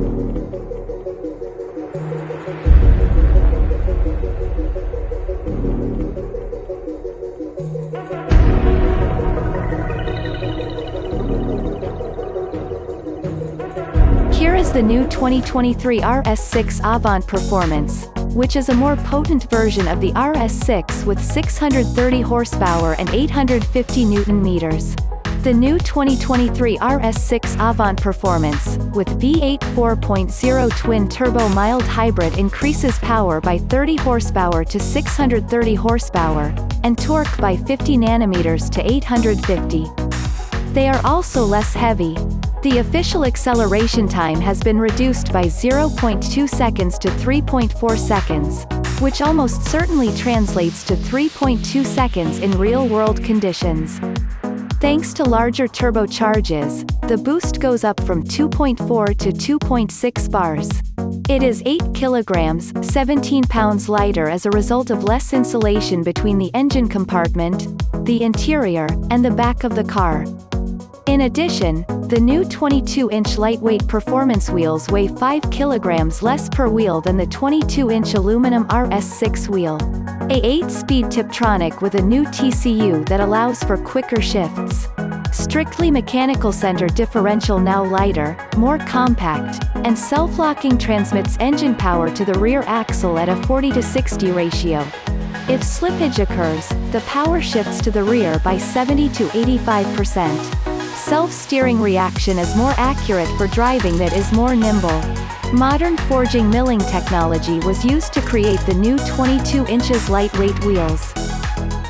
Here is the new 2023 RS6 Avant Performance, which is a more potent version of the RS6 with 630 horsepower and 850 newton meters. The new 2023 RS6 Avant Performance, with V8 4.0 twin-turbo mild hybrid increases power by 30 horsepower to 630 horsepower, and torque by 50 nanometers to 850. They are also less heavy. The official acceleration time has been reduced by 0.2 seconds to 3.4 seconds, which almost certainly translates to 3.2 seconds in real-world conditions. Thanks to larger turbochargers, the boost goes up from 2.4 to 2.6 bars. It is 8 kilograms 17 pounds lighter as a result of less insulation between the engine compartment, the interior, and the back of the car. In addition, the new 22-inch lightweight performance wheels weigh 5 kilograms less per wheel than the 22-inch aluminum RS6 wheel. A 8-speed Tiptronic with a new TCU that allows for quicker shifts. Strictly mechanical center differential now lighter, more compact, and self-locking transmits engine power to the rear axle at a 40 to 60 ratio. If slippage occurs, the power shifts to the rear by 70 to 85%. Self-steering reaction is more accurate for driving that is more nimble. Modern forging milling technology was used to create the new 22 inches lightweight wheels.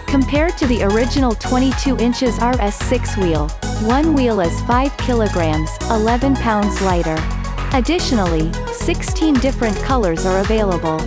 Compared to the original 22 inches RS6 wheel, one wheel is 5 kilograms, 11 pounds lighter. Additionally, 16 different colors are available.